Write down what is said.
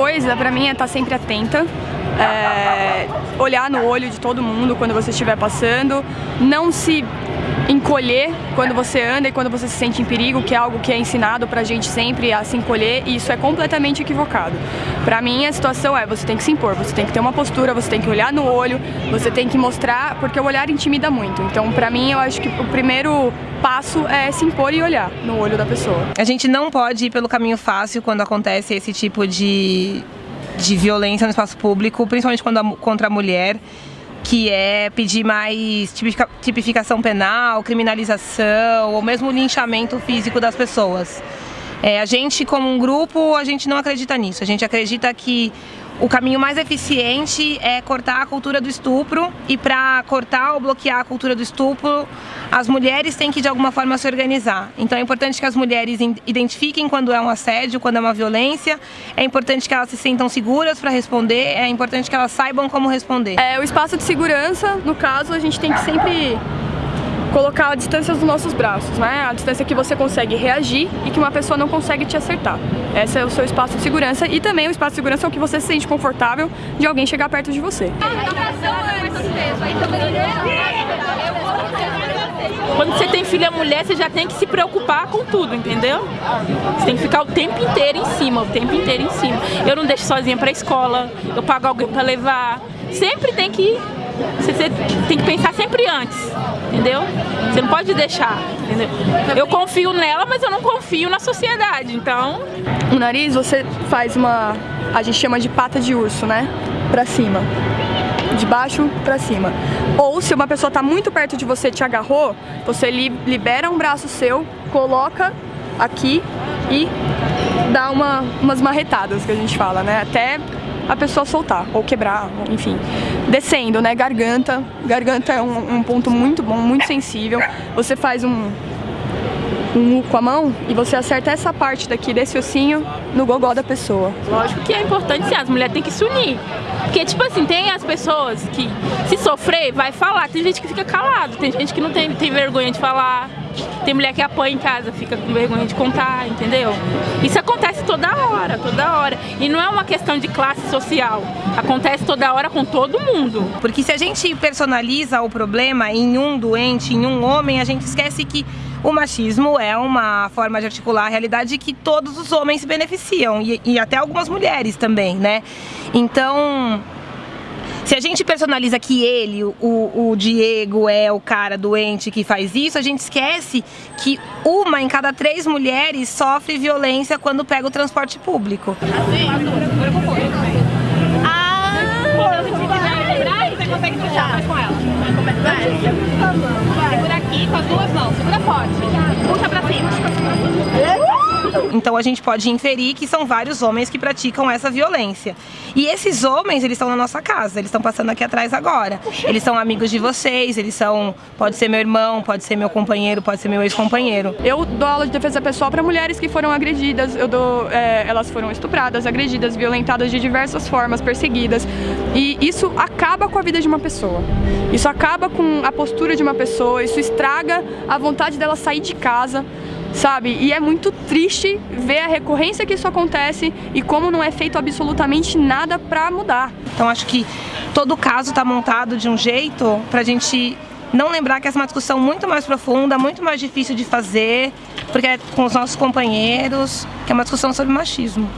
coisa pra mim é estar sempre atenta, é, olhar no olho de todo mundo quando você estiver passando, não se encolher quando você anda e quando você se sente em perigo, que é algo que é ensinado pra gente sempre a se encolher, e isso é completamente equivocado. Pra mim, a situação é, você tem que se impor, você tem que ter uma postura, você tem que olhar no olho, você tem que mostrar, porque o olhar intimida muito. Então, pra mim, eu acho que o primeiro passo é se impor e olhar no olho da pessoa. A gente não pode ir pelo caminho fácil quando acontece esse tipo de, de violência no espaço público, principalmente quando a, contra a mulher que é pedir mais tipificação penal, criminalização ou mesmo linchamento físico das pessoas. É, a gente, como um grupo, a gente não acredita nisso. A gente acredita que o caminho mais eficiente é cortar a cultura do estupro e para cortar ou bloquear a cultura do estupro, as mulheres têm que de alguma forma se organizar. Então é importante que as mulheres identifiquem quando é um assédio, quando é uma violência, é importante que elas se sintam seguras para responder, é importante que elas saibam como responder. É, o espaço de segurança, no caso, a gente tem que sempre colocar a distância dos nossos braços, né? A distância que você consegue reagir e que uma pessoa não consegue te acertar. Esse é o seu espaço de segurança e também o espaço de segurança é o que você se sente confortável de alguém chegar perto de você. Quando você tem filha mulher, você já tem que se preocupar com tudo, entendeu? Você tem que ficar o tempo inteiro em cima, o tempo inteiro em cima. Eu não deixo sozinha pra escola, eu pago alguém pra levar. Sempre tem que você tem que pensar sempre antes, entendeu? Você não pode deixar, entendeu? Eu confio nela, mas eu não confio na sociedade, então... O nariz você faz uma, a gente chama de pata de urso, né? Pra cima de baixo para cima. Ou se uma pessoa está muito perto de você te agarrou, você li libera um braço seu, coloca aqui e dá uma, umas marretadas que a gente fala, né? Até a pessoa soltar, ou quebrar, enfim. Descendo, né, garganta, garganta é um, um ponto muito bom, muito sensível. Você faz um, um U com a mão e você acerta essa parte daqui desse ossinho no gogó da pessoa. Lógico que é importante as mulheres têm que se unir. Porque, tipo assim, tem as pessoas que, se sofrer, vai falar. Tem gente que fica calado, tem gente que não tem, tem vergonha de falar. Tem mulher que apanha em casa, fica com vergonha de contar, entendeu? Isso acontece toda hora, toda hora. E não é uma questão de classe social. Acontece toda hora com todo mundo. Porque se a gente personaliza o problema em um doente, em um homem, a gente esquece que o machismo é uma forma de articular a realidade que todos os homens se beneficiam e, e até algumas mulheres também, né? Então, se a gente personaliza que ele, o, o Diego, é o cara doente que faz isso, a gente esquece que uma em cada três mulheres sofre violência quando pega o transporte público. Ah! Então a gente pode inferir que são vários homens que praticam essa violência. E esses homens, eles estão na nossa casa, eles estão passando aqui atrás agora. Eles são amigos de vocês, eles são, pode ser meu irmão, pode ser meu companheiro, pode ser meu ex-companheiro. Eu dou aula de defesa pessoal para mulheres que foram agredidas, eu dou, é, elas foram estupradas, agredidas, violentadas de diversas formas, perseguidas. E isso acaba com a vida de uma pessoa. Isso acaba com a postura de uma pessoa, isso estraga a vontade dela sair de casa, sabe? E é muito triste ver a recorrência que isso acontece e como não é feito absolutamente nada pra mudar. Então acho que todo caso tá montado de um jeito pra gente não lembrar que essa é uma discussão muito mais profunda, muito mais difícil de fazer, porque é com os nossos companheiros, que é uma discussão sobre machismo.